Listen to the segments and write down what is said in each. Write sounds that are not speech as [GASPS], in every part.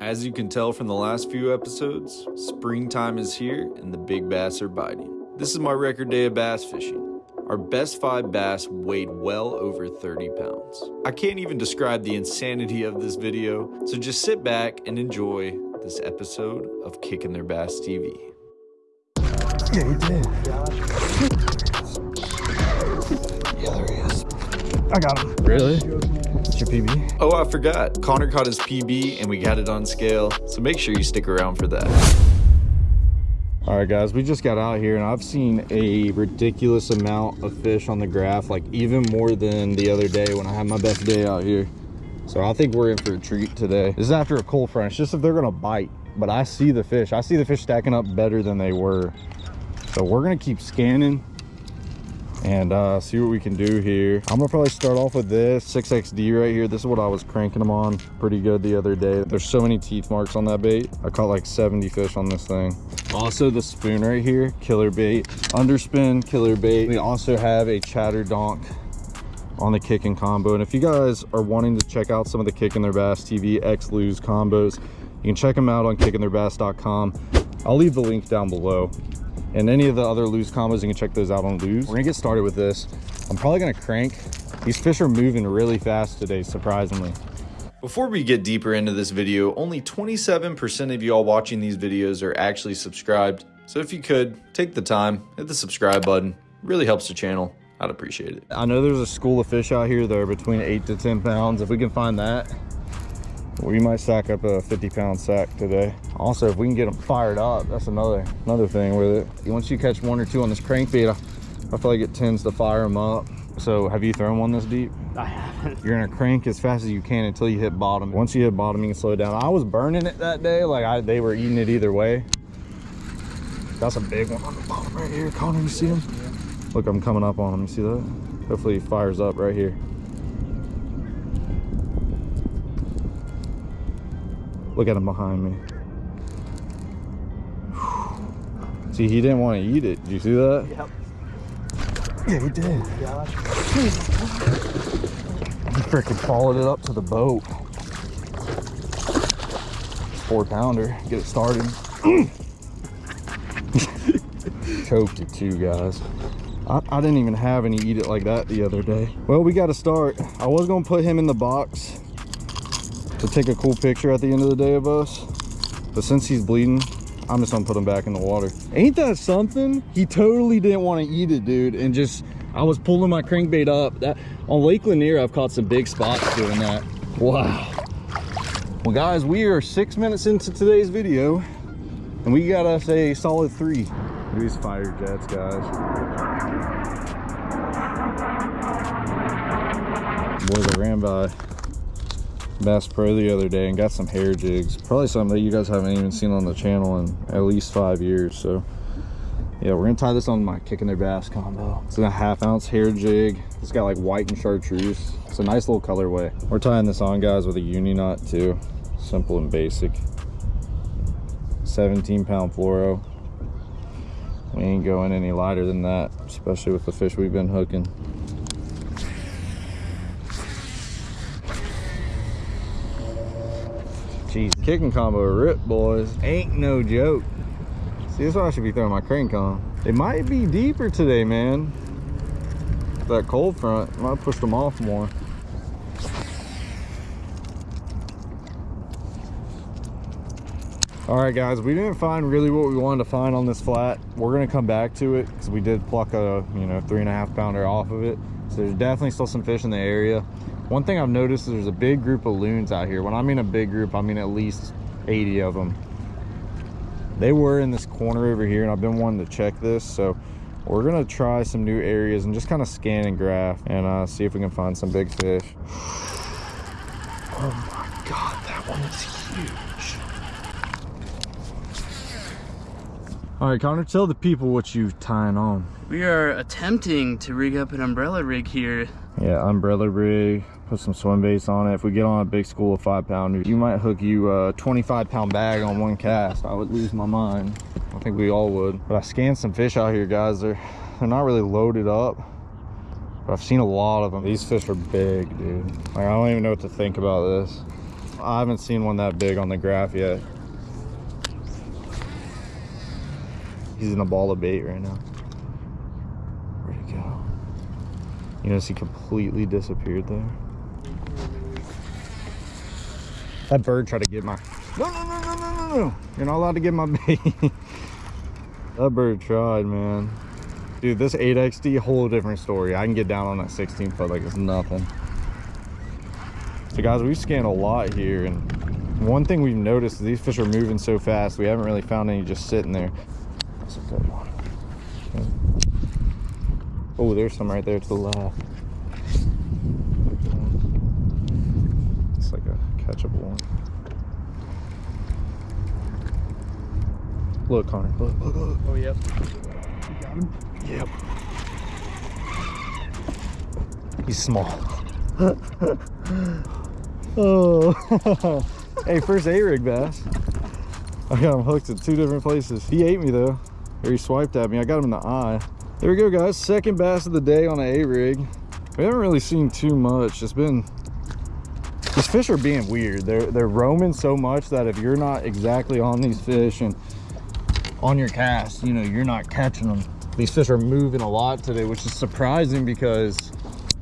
As you can tell from the last few episodes, springtime is here and the big bass are biting. This is my record day of bass fishing. Our best five bass weighed well over 30 pounds. I can't even describe the insanity of this video, so just sit back and enjoy this episode of Kicking Their Bass TV. Yeah, he did. Yeah, there he is. I got him. Really? It's your PB. Oh, I forgot. Connor caught his PB and we got it on scale, so make sure you stick around for that. All right, guys, we just got out here and I've seen a ridiculous amount of fish on the graph, like even more than the other day when I had my best day out here. So I think we're in for a treat today. This is after a cold front. It's just if they're gonna bite, but I see the fish. I see the fish stacking up better than they were. So we're gonna keep scanning and uh, see what we can do here. I'm gonna probably start off with this 6XD right here. This is what I was cranking them on pretty good the other day. There's so many teeth marks on that bait. I caught like 70 fish on this thing. Also the spoon right here, killer bait. Underspin, killer bait. We also have a chatter donk on the kicking combo. And if you guys are wanting to check out some of the Kick Kicking Their Bass TV X Lew's combos, you can check them out on kickingtheirbass.com. I'll leave the link down below and any of the other Lew's combos you can check those out on Lew's we're gonna get started with this i'm probably gonna crank these fish are moving really fast today surprisingly Before we get deeper into this video, only 27% of y'all watching these videos are actually subscribed. So if you could, take the time, hit the subscribe button. Really helps the channel. I'd appreciate it. i know there's a school of fish out here that are between 8 to 10 pounds if we can find that we might stack up a 50 pound sack today. Also if we can get them fired up that's another another thing with it. Once you catch one or two on this crankbait i, I feel like it tends to fire them up. So have you thrown one this deep? I haven't. you're gonna crank as fast as you can until you hit bottom. Once you hit bottom you can slow down. I was burning it that day like I, they were eating it either way. That's a big one on the bottom right here. Connor you see him look i'm coming up on him you see that? Hopefully he fires up right here look at him behind me. See he didn't want to eat it. Did you see that? Yep. yeah he did. He freaking followed it up to the boat. Four pounder get it started. [LAUGHS] Choked it too guys. I, I didn't even have any eat it like that the other day. Well we got to start. I was gonna put him in the box to take a cool picture at the end of the day of us but since he's bleeding i'm just gonna put him back in the water. Ain't that something? He totally didn't want to eat it dude and just i was pulling my crankbait up. That on lake lanier i've caught some big spots doing that. Wow. Well guys we are six minutes into today's video and we got us a solid three. These fire jets guys. Boys i ran by Bass Pro the other day and got some hair jigs. Probably something that you guys haven't even seen on the channel in at least five years. So yeah, we're gonna tie this on my kicking their bass combo. It's a half ounce hair jig. It's got like white and chartreuse. It's a nice little colorway. We're tying this on guys with a uni knot too. Simple and basic. 17 pound fluoro. We ain't going any lighter than that, especially with the fish we've been hooking. Jeez, kicking combo rip, boys. Ain't no joke. See, this is what I should be throwing my crank on. It might be deeper today, man. That cold front might push them off more. All right, guys, we didn't find really what we wanted to find on this flat. We're gonna come back to it because we did pluck a, you know, three and a half pounder off of it. So there's definitely still some fish in the area. One thing I've noticed is there's a big group of loons out here. When I mean a big group, I mean at least 80 of them. They were in this corner over here and I've been wanting to check this. So we're gonna try some new areas and just kind of scan and graph and uh, see if we can find some big fish. Oh my God, that one is huge. All right, Connor, tell the people what you're tying on. We are attempting to rig up an umbrella rig here. Yeah, umbrella rig, put some swim baits on it. If we get on a big school of five pounders, you might hook you a 25 pound bag on one cast. I would lose my mind. I think we all would. But I scanned some fish out here, guys. They're, they're not really loaded up. But I've seen a lot of them. These fish are big, dude. Like, I don't even know what to think about this. I haven't seen one that big on the graph yet. He's in a ball of bait right now. Where'd he go? You notice he completely disappeared there. That bird tried to get my. No, no, no, no, no, no, no. You're not allowed to get my [LAUGHS] bait. that bird tried, man. Dude, this 8XD, whole different story. I can get down on that 16 foot like it's nothing. So guys, we've scanned a lot here and one thing we've noticed is these fish are moving so fast, we haven't really found any just sitting there. That's a good one. Oh, there's some right there to the left. It's like a catchable one. Look, Connor, look, look, look. Oh, yep. You got him? Yep. He's small. [LAUGHS] oh. [LAUGHS] hey, first A-rig bass. I got him hooked at two different places. He ate me though. Or he swiped at me. I got him in the eye. There we go, guys. Second bass of the day on an A-rig. We haven't really seen too much. It's been these fish are being weird. They're they're roaming so much that if you're not exactly on these fish and on your cast, you know, you're not catching them. These fish are moving a lot today, which is surprising because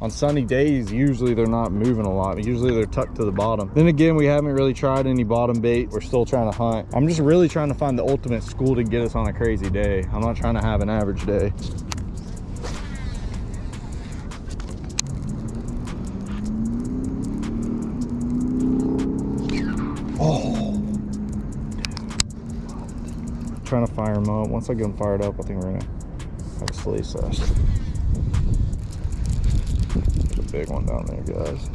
on sunny days, usually they're not moving a lot. Usually they're tucked to the bottom. Then again, we haven't really tried any bottom bait. We're still trying to hunt. I'm just really trying to find the ultimate school to get us on a crazy day. I'm not trying to have an average day. Oh. Trying to fire them up. Once I get them fired up, I think we're gonna have a sleigh sesh. Big one down there, guys.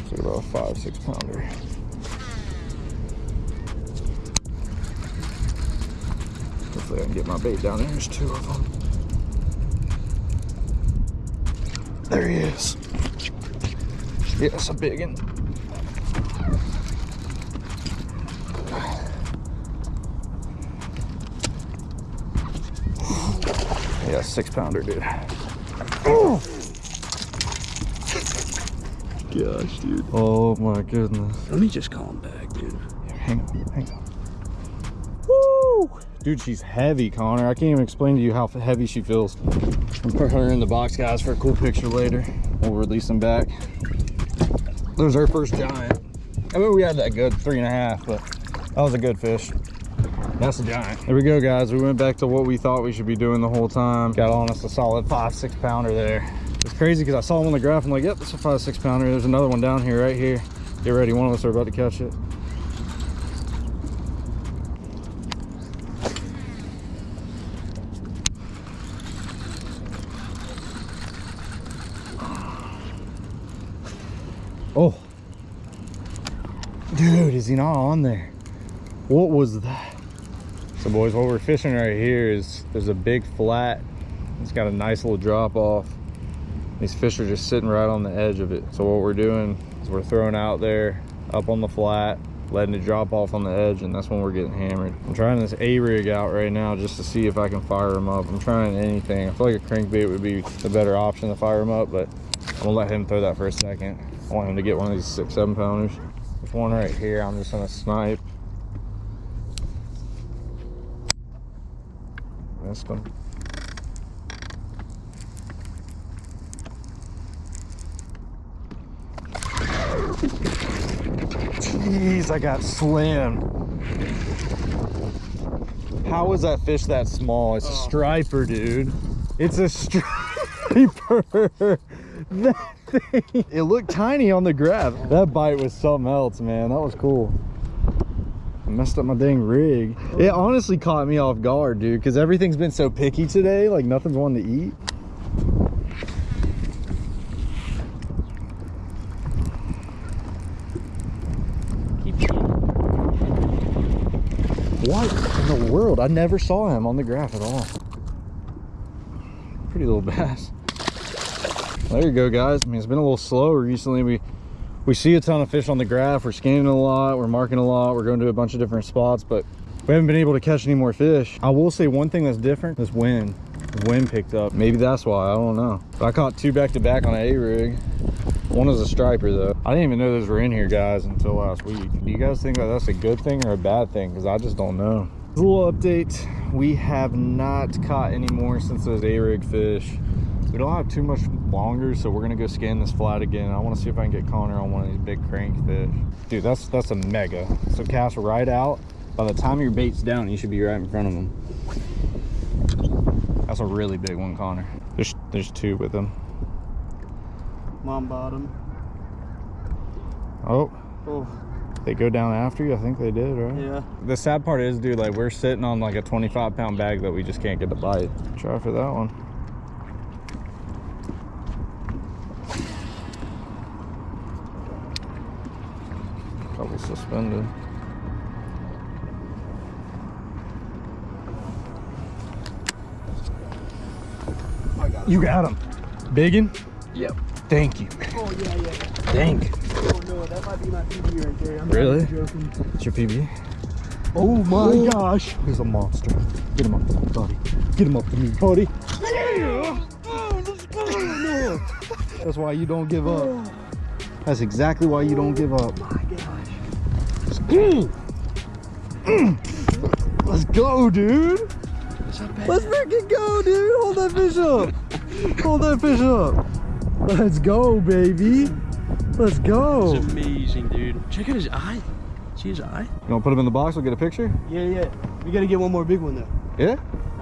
It's like about a five, six pounder. Hopefully I can get my bait down there. There's two of them. There he is. Yes, a big one. Yeah, six pounder, dude. Gosh, dude. Oh my goodness. Let me just call him back, dude. Hang on, hang on. Woo! Dude, she's heavy, Connor. I can't even explain to you how heavy she feels. I'm put her in the box, guys, for a cool picture later. We'll release them back. There's our first giant. I mean, we had that good three and a half, but that was a good fish. That's a giant. There we go, guys. We went back to what we thought we should be doing the whole time. Got on us a solid five, six pounder there. It's crazy because I saw him on the graph. I'm like, yep, that's a five, six pounder. There's another one down here, right here. Get ready. One of us are about to catch it. Oh. Dude, is he not on there? What was that? So boys, what we're fishing right here is there's a big flat. It's got a nice little drop off. These fish are just sitting right on the edge of it. So what we're doing is we're throwing out there up on the flat, letting it drop off on the edge, and that's when we're getting hammered. I'm trying this A-rig out right now just to see if I can fire them up. I'm trying anything. I feel like a crankbait would be the better option to fire them up, but I'm gonna let him throw that for a second. I want him to get one of these six, seven pounders. There's one right here. I'm just gonna snipe. That's gonna. Jeez, I got slammed. How is that fish that small? It's a oh. striper, dude. It's a striper. [LAUGHS] that thing. It looked tiny on the grab. That bite was something else, man. That was cool. I messed up my dang rig. It honestly caught me off guard, dude, because everything's been so picky today. Like nothing's wanting to eat. Keep eating. What in the world? I never saw him on the graph at all. Pretty little bass. There you go, guys. I mean, it's been a little slow recently. We we see a ton of fish on the graph. We're scanning a lot. We're marking a lot. We're going to a bunch of different spots, but we haven't been able to catch any more fish. I will say one thing that's different, is wind. Wind picked up. Maybe that's why, I don't know. But I caught two back to back on an A-rig. One is a striper though. I didn't even know those were in here, guys, until last week. Do you guys think that that's a good thing or a bad thing? Because I just don't know. A little update. We have not caught any more since those A-rig fish. We don't have too much longer, so we're gonna go scan this flat again. I want to see if I can get Connor on one of these big crankfish. Dude, that's that's a mega. So cast right out. By the time your bait's down, you should be right in front of him. That's a really big one, Connor. There's there's two with him. Mom bottom. Oh, Oh, they go down after you. I think they did, right? yeah. The sad part is, dude, like we're sitting on like a 25 pound bag that we just can't get to bite. Try for that one. Couple suspended. You got him. Biggin? Yep. Thank you. Oh yeah, yeah. Thank you. Oh no, that might be my PB right there. I'm Really? even joking. It's your PB? Oh my gosh. He's a monster. Get him up to me, buddy. Get him up to me, buddy. That's why you don't give up. That's exactly why you don't give up. Oh my gosh. Mm. Mm. Let's go, dude. Let's freaking go, dude. Hold that fish up. Hold that fish up. Let's go, baby. Let's go. It's amazing, dude. Check out his eye. See his eye? You want to put him in the box? We'll get a picture? Yeah, yeah. We gotta get one more big one though. Yeah?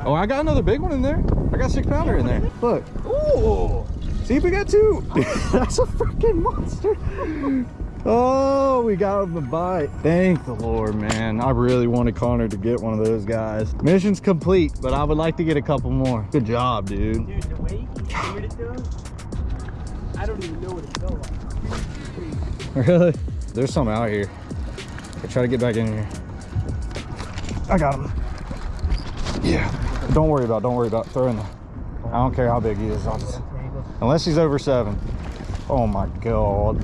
Oh, I got another big one in there. I got six pounder in there. Look. Oh. See if we got two. [LAUGHS] That's a freaking monster. Oh, we got him a bite. Thank the Lord, man. I really wanted Connor to get one of those guys. Mission's complete, but I would like to get a couple more. Good job, dude. Dude, the way he steered it to us, I don't even know what it felt like. Really? There's some out here. I try to get back in here. I got him. Yeah. Don't worry about. Don't worry about. Throw in there. I don't care how big he is. Just, unless he's over seven. Oh my god.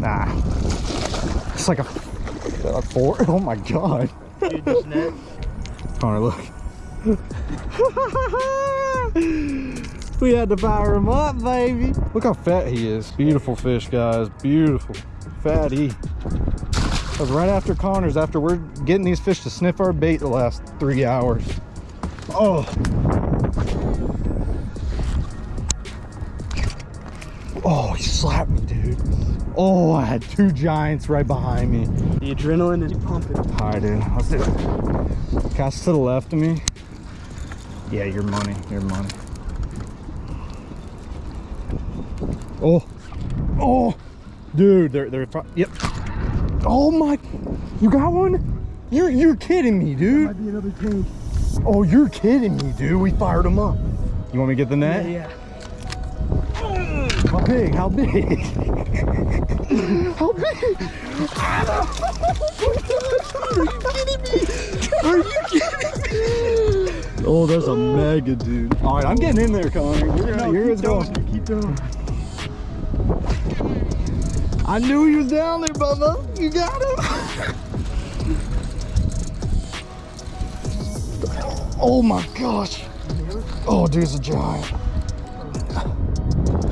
Nah. It's like a, a four. [LAUGHS] Oh my god. Dude. Connor, look. [LAUGHS] we had to fire him up, baby. Look how fat he is. Beautiful fish, guys. Beautiful. Fatty. That was right after Connor's, after we're getting these fish to sniff our bait the last three hours. Oh. Oh, he slapped me, dude. Oh, I had two giants right behind me. The adrenaline is pumping. All right, dude. Let's do it. Cast to the left of me. Yeah, your money. Your money. Oh. Oh. Dude, they're they're yep. Oh my. You got one? You're you're kidding me, dude. Might be another tank. Oh, you're kidding me, dude. We fired them up. You want me to get the net? Yeah, yeah. How big? How big? How big? Are you kidding me? Are you kidding me? Oh, that's a mega dude. All right, I'm getting in there, Connor. You're, No, you're keep going. going. Keep going. I knew he was down there, Bubba. You got him. oh my gosh. Oh, dude, it's a giant.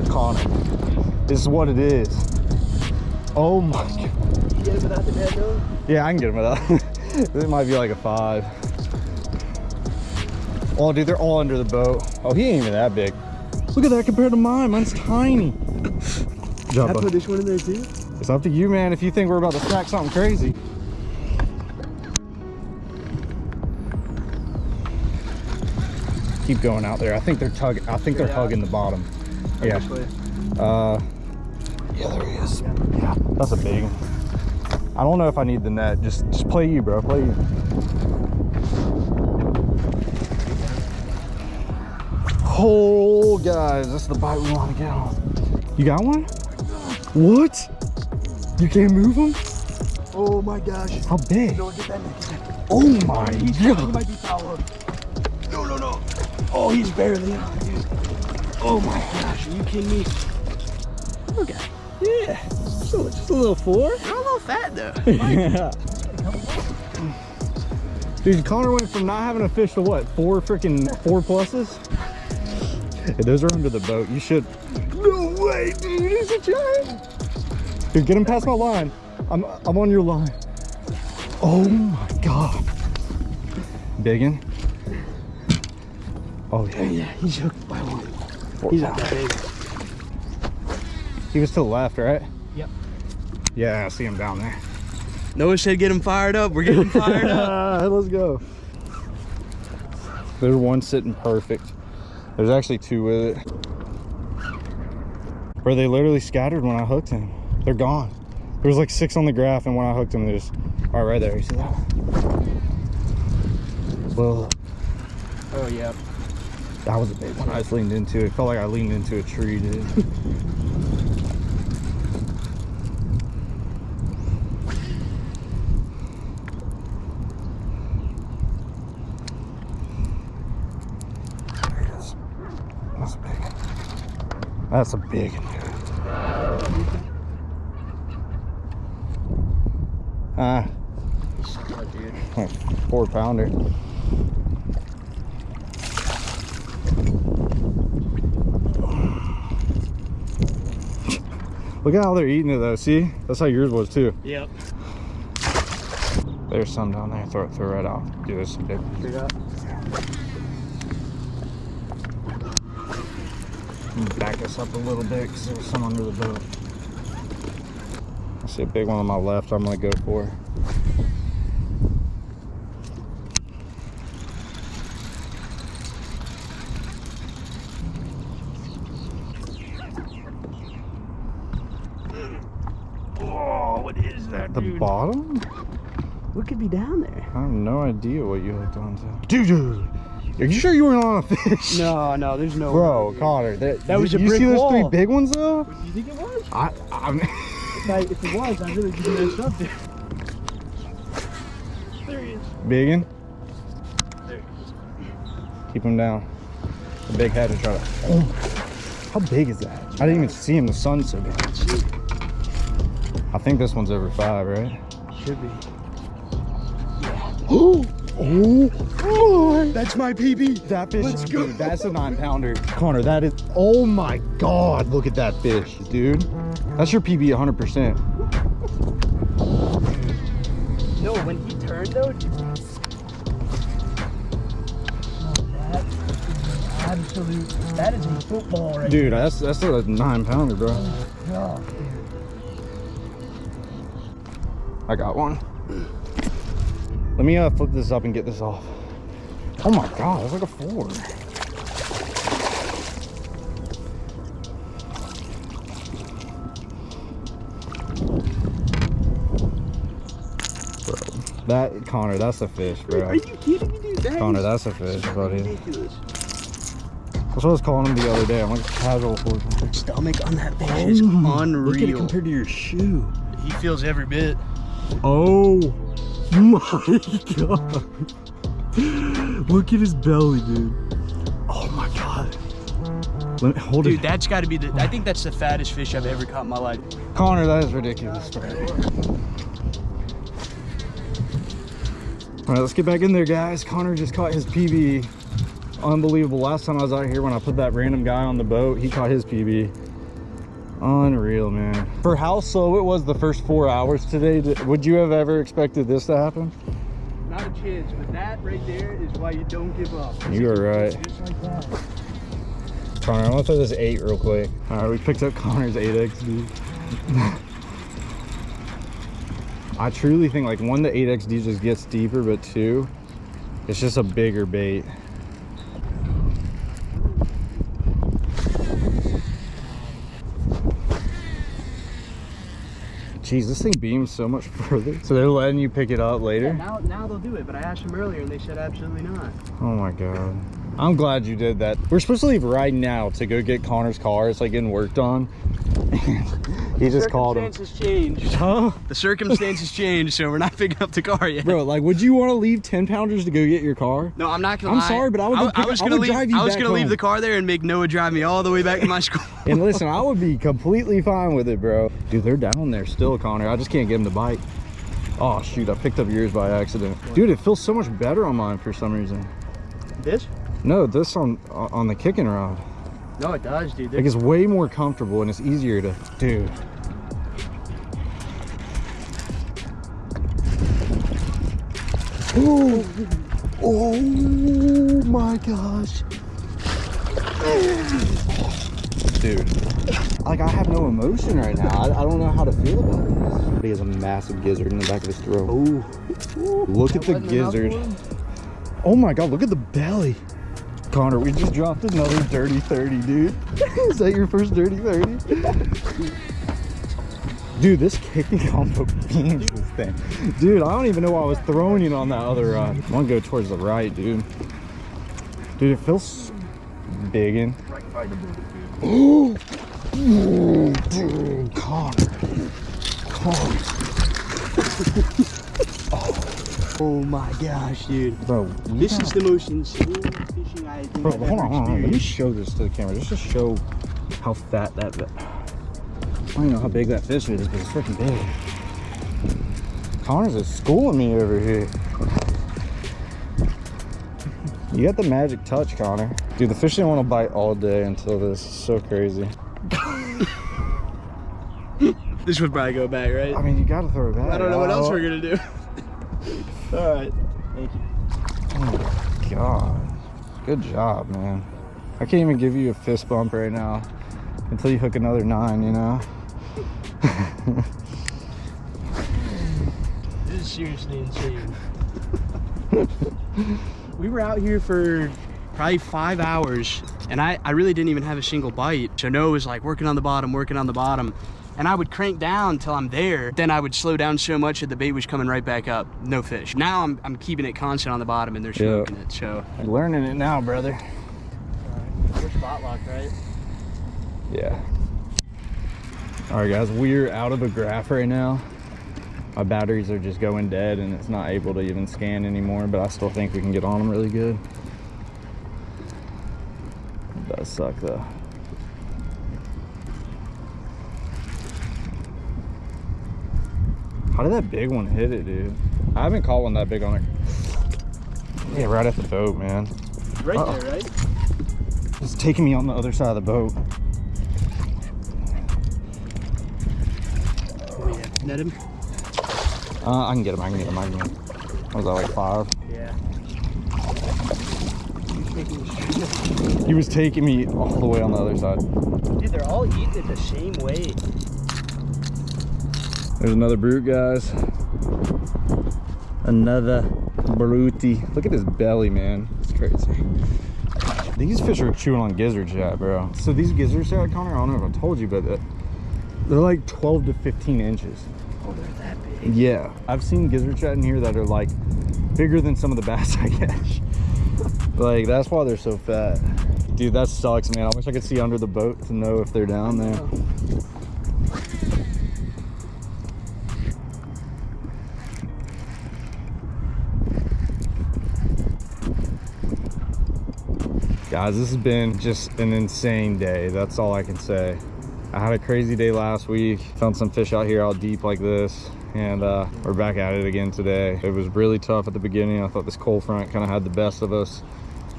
Connor, this is what it is. Oh my god. You get it without the net? Yeah, I can get him without. [LAUGHS] it might be like a five. Oh, dude, they're all under the boat. Oh, he ain't even that big. Look at that compared to mine. Mine's tiny. I Jump put this one in there too. It's up to you, man. If you think we're about to stack something crazy. Keep going out there. I think they're tugging. I think they're Yeah. hugging the bottom. Yeah. Uh, yeah, there he is. Yeah, that's a big one. I don't know if I need the net. Just, just play you, bro. Play you. Oh, guys, that's the bite we want to get on. You got one? What? You can't move him? Oh my gosh. How big? No, get that net. Get that. Oh my He's, he god. might be foul. No, no, no. Oh, he's barely on, dude. Oh my gosh, are you kidding me? Okay. Yeah. Just a, just a little four. You're a little fat though. [LAUGHS] Yeah. Dude, Connor went from not having a fish to what? Four freaking four pluses? Hey, those are under the boat. You should No way, dude. He's a giant. Dude, get him past my line. I'm I'm on your line. Oh my god. Biggin. Oh yeah. Yeah, he's hooked by one. Four He's not pounds. that big. He was to the left, right? Yep. Yeah, I see him down there. Noah said get him fired up. We're getting fired up. [LAUGHS] Let's go. There's one sitting perfect. There's actually two with it. Bro, they literally scattered when I hooked him. They're gone. There was like six on the graph, and when I hooked him, there's all right, right there. You see that? Well, Oh, yeah. that was a big one. I just leaned into it. Felt like I leaned into a tree, dude. It. That's a big one. That's a big one, dude. Ah, [LAUGHS] like four pounder. [LAUGHS] Look at how they're eating it though. See? That's how yours was too. Yep. There's some down there. Throw it, throw it right out. Do this some big. Straight up. Back us up a little bit because there was some under the boat. I see a big one on my left. I'm gonna go for. Oh, what is that, The dude? bottom? What could be down there? I have no idea what you hooked onto. Dude, dude, are you sure you weren't on a fish? No, no, there's no Bro, way. Connor, that, That was a you brick see those three big ones though? You think it was? I, I'm, [LAUGHS] If, I, if it was, I really just messed up there. There he is. biggin. There he is. Keep him down. The big head and try to. Oh, how big is that? I didn't even see him. The sun's so big. I think this one's over five, right? Should be. [GASPS] Oh, oh, That's my PB. that fish. Let's go. Dude, that's a nine pounder. Connor, that is. Oh my God! Look at that fish, dude. That's your PB 100%. No, when he turned though, dude. Oh, that is absolute. That is a football right Dude, that's that's a nine pounder, bro. there. Oh, I got one. Let me uh, flip this up and get this off. Oh my god, that's like a four. Bro, that Connor, that's a fish, bro. Are you kidding me, dude? That Connor, that's a fish, buddy. ridiculous. That's what I was calling him the other day. I'm like casual for Stomach on that fish is Look at it compared to your shoe. He feels every bit. Oh my [LAUGHS] god. Look at his belly, dude. Oh my god. Let me hold Dude, it. that's got to be the. I think that's the fattest fish I've ever caught in my life. Connor, that is ridiculous. All right, let's get back in there, guys. Connor just caught his PB. Unbelievable. Last time I was out here when I put that random guy on the boat, he caught his PB. Unreal, man. For how slow it was the first four hours today, would you have ever expected this to happen? Not a chance, but that right there is why you don't give up. You are right. Like. Connor, I want to throw this eight real quick. All right, we picked up Connor's 8XD. [LAUGHS] I truly think like one, the 8XD just gets deeper, but two, it's just a bigger bait. Jeez, this thing beams so much further. So they're letting you pick it up Yeah, later? now, now they'll do it, but I asked them earlier and they said absolutely not. Oh my god. I'm glad you did that. We're supposed to leave right now to go get Connor's car. It's like getting worked on. [LAUGHS] he just called him. The circumstances changed. Huh? The circumstances changed, so we're not picking up the car yet. Bro, like, would you want to leave 10 pounders to go get your car? No, I'm not gonna I'm lie. sorry, but I would go pick- was gonna would leave. drive you I was gonna leave the car there and make Noah drive me all the way back to my [LAUGHS] school. And listen, I would be completely fine with it, bro. Dude, they're down there still, Connor. I just can't get him to bite. Oh, shoot. I picked up yours by accident. Dude, it feels so much better on mine for some reason. this? No, this on on the kicking rod. No, it does, dude. Like it's way more comfortable and it's easier to, do. Oh, oh my gosh. Dude, like I have no emotion right now. I, I don't know how to feel about this. He has a massive gizzard in the back of his throat. Oh, look at the gizzard. Oh my god, look at the belly. Connor, we just dropped another dirty 30, dude. [LAUGHS] Is that your first dirty 30? Dude, this kicking combo beans this thing. Dude, I don't even know why I was throwing it on that other rod. I'm gonna go towards the right, dude. Dude, it feels big in. Right by the dude. Dude, Connor. Connor. [LAUGHS] Oh my gosh, dude. Bro, This is the most insane I think Bro, I've hold on, hold on. Let me show this to the camera just to show how fat that. vi- I don't know how big that fish is, but it's freaking big. Connor's is schooling me over here. You got the magic touch, Connor. Dude, the fish didn't want to bite all day until this. It's so crazy. [LAUGHS] This would probably go back, right? I mean, you got to throw it back. I don't know what else we're oh. gonna do. [LAUGHS] All right. Thank you. Oh my god. Good job, man. I can't even give you a fist bump right now until you hook another nine, you know? [LAUGHS] This is seriously insane. [LAUGHS] we were out here for probably five hours, and I, I really didn't even have a single bite. So Noah was like working on the bottom, working on the bottom. And I would crank down till I'm there. Then I would slow down so much that the bait was coming right back up. No fish. Now I'm, I'm keeping it constant on the bottom and they're Yeah. smoking it. So I'm learning it now, brother. we're spot locked, right? Yeah. All right, guys, we're out of a graph right now. My batteries are just going dead and it's not able to even scan anymore, but I still think we can get on them really good. It does suck though. How did that big one hit it, dude? I haven't caught one that big on it. Yeah, right at the boat, man. Right Uh-oh. there, right? It's taking me on the other side of the boat. Oh, yeah. Net him? Uh, I can get him. I can get him. I can get him. What was that like five? Yeah. He was taking me all the way on the other side. Dude, they're all eating it the same way. There's another brute, guys. Another brutey. Look at his belly, man. It's crazy. These fish are chewing on gizzard shad, bro. So these gizzard shad, Connor, I don't know if I told you, but they're like 12 to 15 inches. Oh, they're that big. Yeah, I've seen gizzard shad in here that are like bigger than some of the bass [LAUGHS] I catch. like that's why they're so fat. Dude, that sucks, man. I wish I could see under the boat to know if they're down there. Oh. Guys, this has been just an insane day. That's all I can say. I had a crazy day last week. Found some fish out here out deep like this. And uh, we're back at it again today. It was really tough at the beginning. I thought this cold front kind of had the best of us.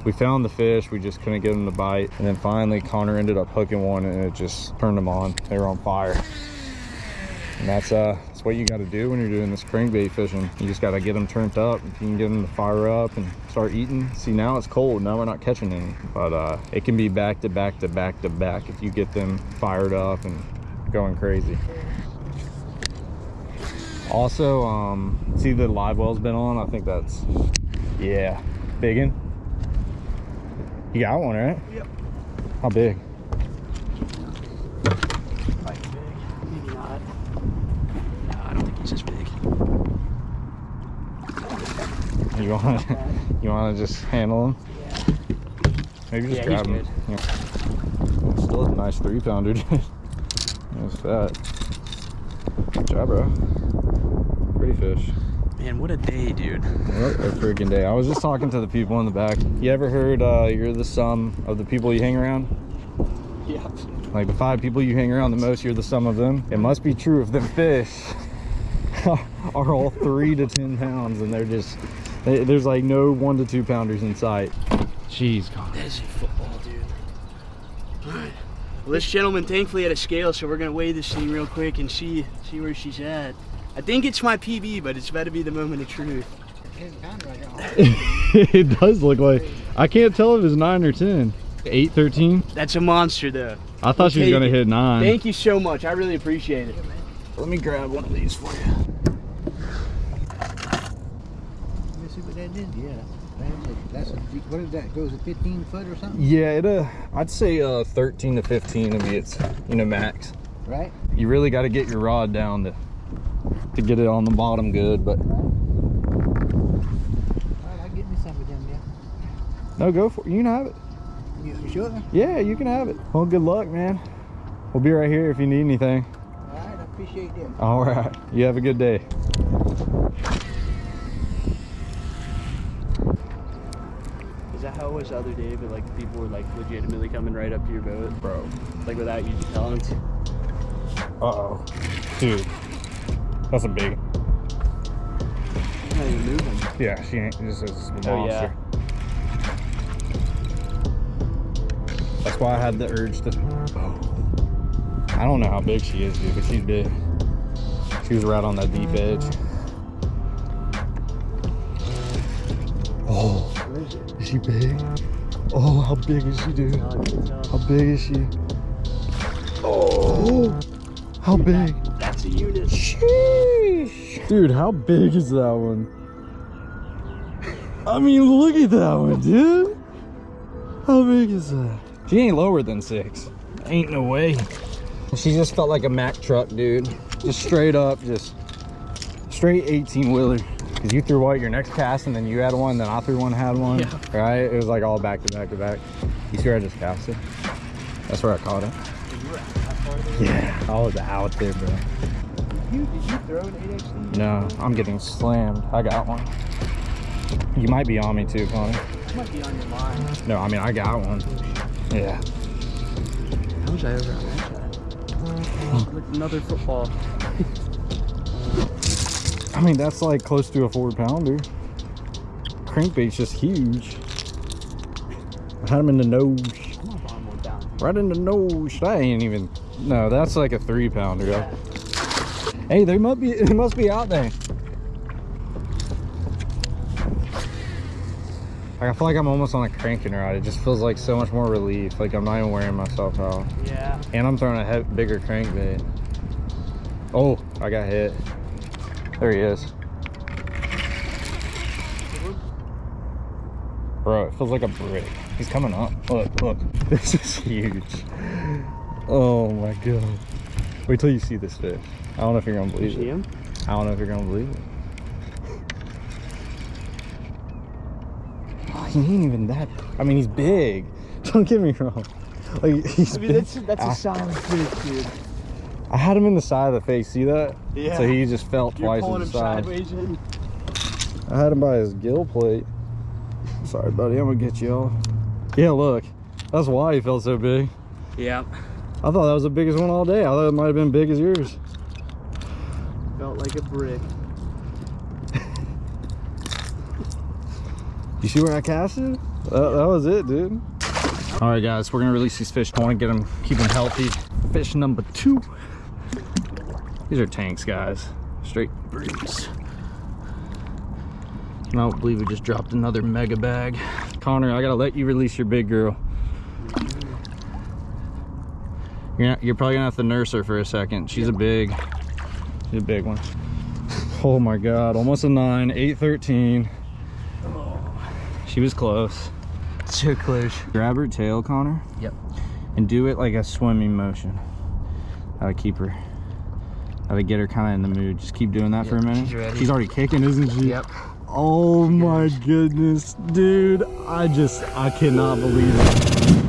We found the fish, we just couldn't get them to bite. And then finally Connor ended up hooking one and it just turned them on. They were on fire. And that's uh that's what you got to do when you're doing this crankbait fishing. You just got to get them turned up. If you can get them to fire up and start eating. See, now it's cold. Now we're not catching any. But uh, it can be back to back to back to back if you get them fired up and going crazy. Also, um, see the live well's been on. I think that's, yeah, biggin. You got one, right? Yep. How big? Quite big. Maybe not. No, I don't think he's as big. You want to, [LAUGHS] you want to just handle him? Yeah. Maybe just Yeah, grab him. Yeah. Still a nice three pounder, [LAUGHS] dude. That's fat. Good job, bro. Pretty fish. Man, what a day, dude. What a freaking day. I was just talking to the people in the back. You ever heard uh, you're the sum of the people you hang around? Yeah. Like the five people you hang around the most, you're the sum of them. It must be true of the fish [LAUGHS] [LAUGHS] are all three to 10 pounds and they're just, they- there's like no one to two pounders in sight. Jeez, God. That is a football, dude. Well, this gentleman thankfully had a scale, so we're gonna weigh this thing real quick and see see where she's at. I think it's my PB, but it's about to be the moment of truth. [LAUGHS] it does look like I can't tell if it's nine or ten. Eight thirteen. That's a monster, though. I thought We'll she was gonna it. hit nine. Thank you so much. I really appreciate it. Let me grab one of these for you. Let me see what that is. Yeah. That's a, what is that? Goes to 15 foot or something, Yeah, it uh, I'd say uh, thirteen to fifteen would be its you know max. right? You really got to get your rod down to to get it on the bottom good, but All right, I'll get me some of them. Yeah. no, go for it. You can have it. You sure? Yeah, you can have it. Well, good luck, man. We'll be right here if you need anything. All right, appreciate that. All right. You have a good day. Is that how it was the other day? But like people were like legitimately coming right up to your boat, Bro. like without you telling Uh-oh. Dude. That's a big. Not even moving. Yeah, she ain't. This is a oh, monster. Oh, yeah. That's why I had the urge to. Oh. I don't know how big she is, dude, but she's big. She was right on that deep edge. Oh, Where is it? is she big? Oh, how big is she, dude? I can tell. How big is she? Oh, how big? That's a unit. Sheesh. Dude, how big is that one? I mean, look at that one, dude. How big is that? She ain't lower than six. Ain't no way. She just felt like a Mack truck, dude. Just straight up, just straight 18 wheeler. Cause you threw what your next cast and then you had one, then I threw one, had one. Yeah. Right? It was like all back to back to back. You see where I just casted? That's where I caught it. Yeah, I was out there, bro. You, did you throw an 8XD? No, I'm getting slammed. I got one. You might be on me too, Connie. It might be on your mind. No, I mean I got one. Yeah. How was I over on that another football. [LAUGHS] I mean that's like close to a four pounder. Crankbait's just huge. I had him in the nose. I'm gonna bomb one down. Right in the nose. That ain't even. No, that's like a three pounder. though. Hey, they must [LAUGHS] be. They must be out there. Like, I feel like I'm almost on a cranking rod. It just feels like so much more relief. Like I'm not even wearing myself out. Yeah. And I'm throwing a bigger crankbait. Oh, I got hit. There he is. Bro, it feels like a brick. He's coming up. Look, look. [LAUGHS] This is huge. Oh my god. Wait till you see this fish. I don't know if you're gonna believe See it. him? I don't know if you're gonna believe it. He ain't even that. I mean, he's big. [LAUGHS] Don't get me wrong. Like he's. I mean, that's that's I- a ah. solid fish, dude. I had him in the side of the face. See that? Yeah. So he just felt You're twice pulling him side. sideways in. I had him by his gill plate. Sorry, buddy. I'm gonna get you off. Yeah, look. That's why he felt so big. Yeah. I thought that was the biggest one all day. I thought it might have been big as yours. Felt like a brick. You see where I cast it? That, that was it, dude. All right, guys, we're gonna release these fish. I want to get them, keep them healthy. Fish number two. These are tanks, guys. Straight breeds. I don't believe we just dropped another mega bag. Connor, I gotta let you release your big girl. You're, not, you're probably gonna have to nurse her for a second. She's a big, she's a big one. Oh my God, almost a nine, 813. She was close. So close. Grab her tail, Connor. Yep. And do it like a swimming motion. How to keep her. How to get her kind of in the mood. Just keep doing that for a minute. she's ready. She's already kicking, isn't she? Yep. Oh my goodness, dude. I just, I cannot believe it.